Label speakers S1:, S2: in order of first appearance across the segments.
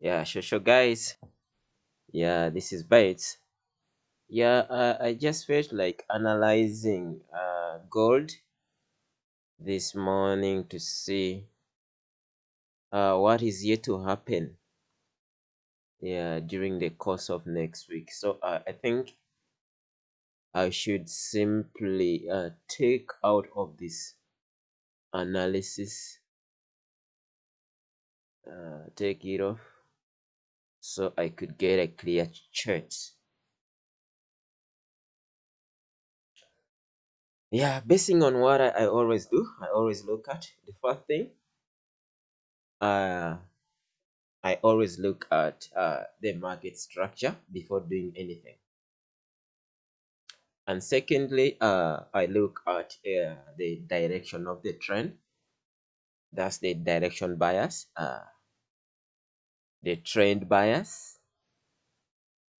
S1: Yeah, sure, sure, guys. Yeah, this is bites Yeah, uh, I just felt like analyzing uh, gold this morning to see uh, what is yet to happen. Yeah, during the course of next week. So uh, I think I should simply uh, take out of this analysis, uh, take it off, so I could get a clear chart. Yeah, basing on what I, I always do, I always look at the first thing. Uh, I always look at uh, the market structure before doing anything. And secondly, uh, I look at uh, the direction of the trend. That's the direction bias, uh, the trend bias.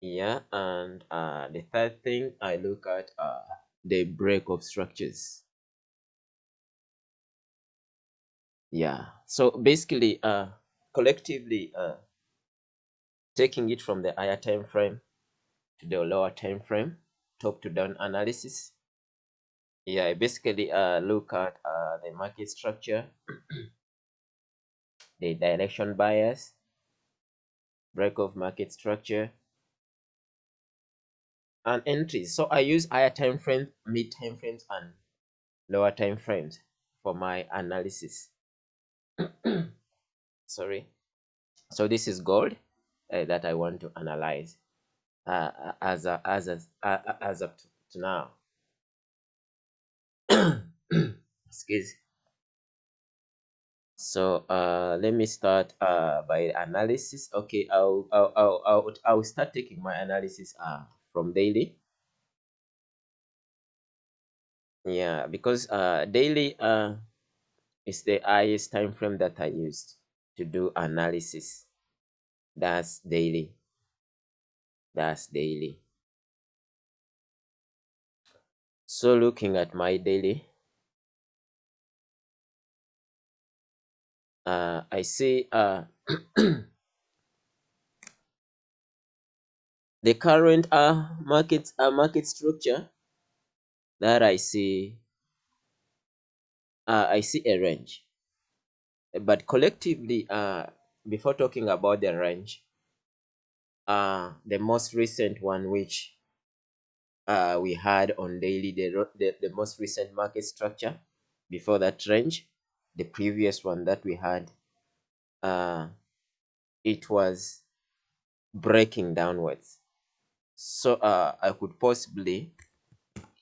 S1: Yeah, and uh, the third thing I look at uh, the break of structures. Yeah, so basically, uh, collectively, uh, taking it from the higher time frame to the lower time frame, top to down analysis. Yeah, I basically uh, look at uh, the market structure, the direction bias, break of market structure, and entries. So I use higher time frames, mid time frames, and lower time frames for my analysis. Sorry. So this is gold uh, that I want to analyze uh, as a, as a, uh, as up to now. Excuse. So uh, let me start uh, by analysis. Okay, I'll, I'll, I'll, I'll, I'll start taking my analysis uh, from daily. Yeah, because uh, daily uh, is the highest time frame that I used to do analysis. That's daily. That's daily. So looking at my daily, uh, I see uh, the current uh, market uh, market structure that I see. Uh, I see a range, but collectively, uh, before talking about the range, uh, the most recent one which uh, we had on daily, the, the, the most recent market structure before that range, the previous one that we had, uh, it was breaking downwards. So uh, I could possibly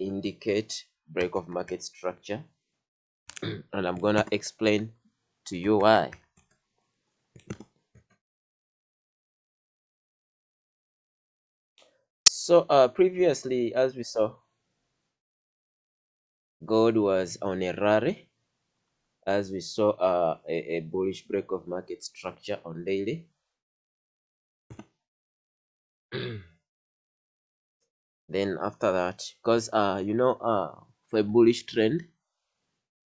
S1: indicate break of market structure and I'm gonna explain to you why. So uh, previously, as we saw, gold was on a rally, as we saw uh, a, a bullish break of market structure on daily. then after that, because uh, you know, uh, for a bullish trend,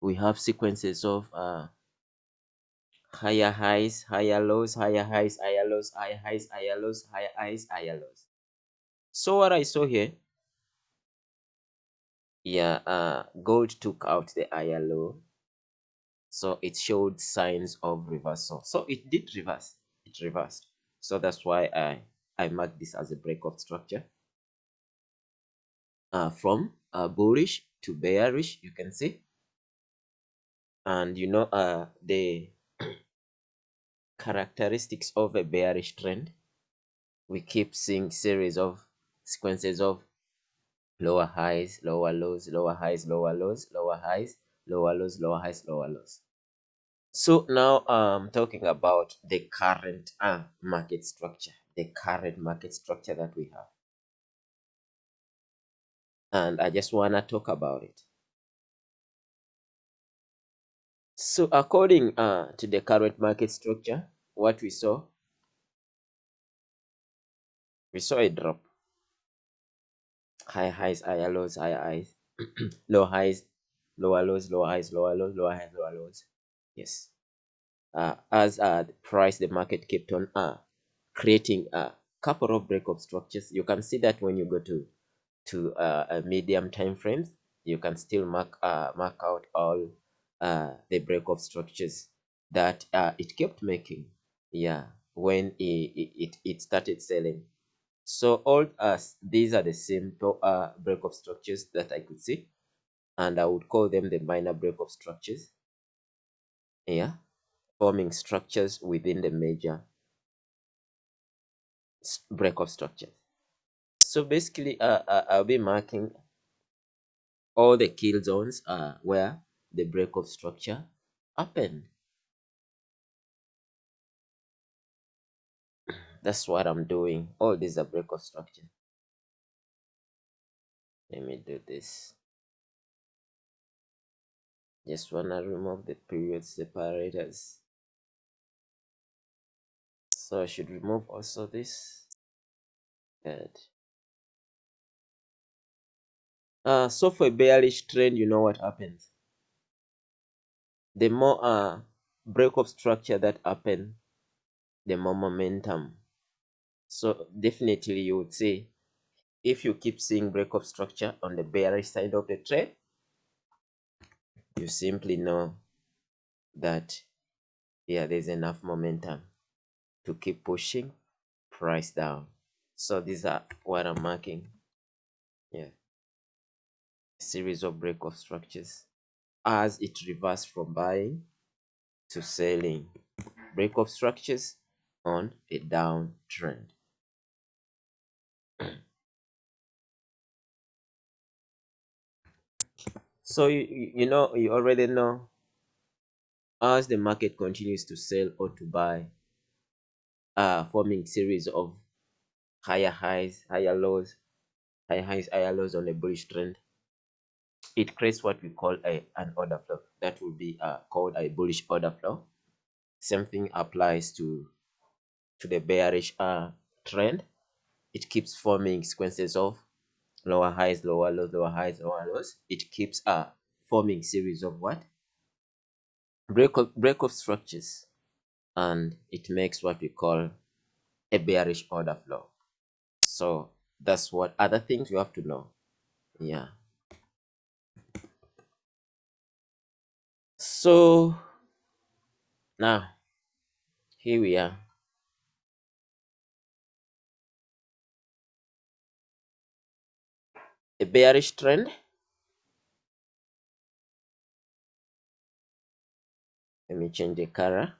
S1: we have sequences of uh, higher highs, higher lows, higher highs, higher lows, higher highs, higher lows, higher highs, higher lows. So what I saw here, yeah, uh, gold took out the higher low, so it showed signs of reversal. So it did reverse, it reversed. So that's why I I mark this as a break of structure. Uh, from uh, bullish to bearish, you can see, and you know uh the characteristics of a bearish trend. We keep seeing series of sequences of lower highs, lower lows, lower highs, lower lows, lower highs, lower lows, lower highs, lower lows. So now I'm talking about the current uh, market structure, the current market structure that we have. And I just want to talk about it. So according uh, to the current market structure, what we saw, we saw a drop high highs, higher lows, higher highs, low highs, lower lows, lower highs, lower lows, lower highs, lower lows. Yes. Uh, as uh, the price, the market kept on uh, creating a couple of breakup structures. You can see that when you go to to uh, a medium time frames, you can still mark uh, mark out all uh, the breakup structures that uh, it kept making. Yeah, when it, it, it started selling. So all us these are the simple uh, breakup structures that I could see, and I would call them the minor breakup structures. Yeah, forming structures within the major break of structures. So basically, uh, uh, I'll be marking all the kill zones uh, where the break of structure happened. That's what I'm doing. All these are break of structure. Let me do this. Just wanna remove the period separators. So I should remove also this. Good. Uh, so for a bearish trend, you know what happens. The more uh, breakup structure that happen, the more momentum. So definitely you would say, if you keep seeing breakup structure on the bearish side of the trade, you simply know that yeah, there's enough momentum to keep pushing price down. So these are what I'm marking. Yeah. Series of breakup structures as it reversed from buying to selling. Breakup structures on a downtrend. So you, you know you already know as the market continues to sell or to buy uh forming series of higher highs higher lows higher highs higher lows on a bullish trend it creates what we call a an order flow. That will be uh, called a bullish order flow. Same thing applies to to the bearish uh trend. It keeps forming sequences of lower highs lower lows lower highs lower lows it keeps uh forming series of what? Break up break up structures. And it makes what we call a bearish order flow. So that's what other things you have to know. Yeah. So now here we are bearish trend. Let me change the color.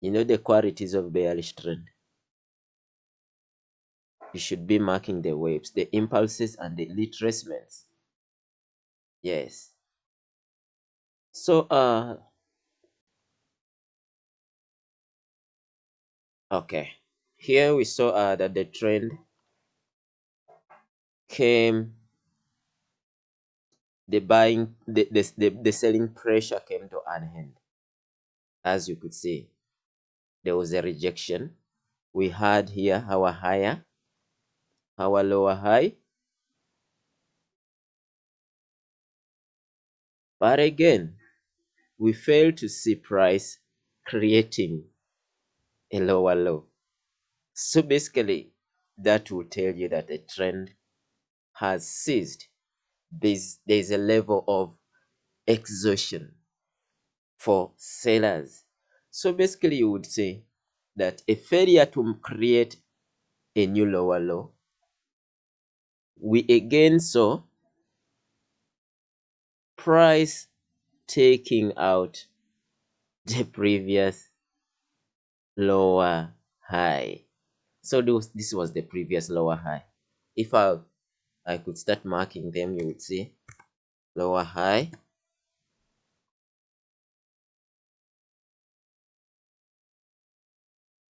S1: You know the qualities of bearish trend? You should be marking the waves the impulses and the retracements yes. So uh okay. Here we saw uh, that the trend came the buying the, the, the, the selling pressure came to an end. As you could see there was a rejection. We had here our higher our lower high. But again we fail to see price creating a lower low. So basically that will tell you that the trend has ceased there's there's a level of exhaustion for sellers so basically you would say that a failure to create a new lower low we again saw price taking out the previous lower high. So this, this was the previous lower high. If i i could start marking them you would see. Lower high.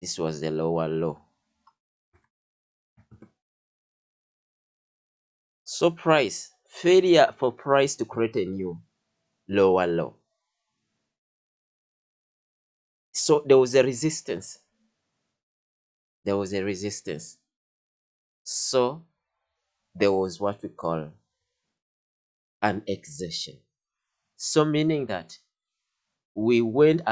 S1: This was the lower low. So price failure for price to create a new lower low. So there was a resistance. There was a resistance. So there was what we call an exertion. So meaning that we went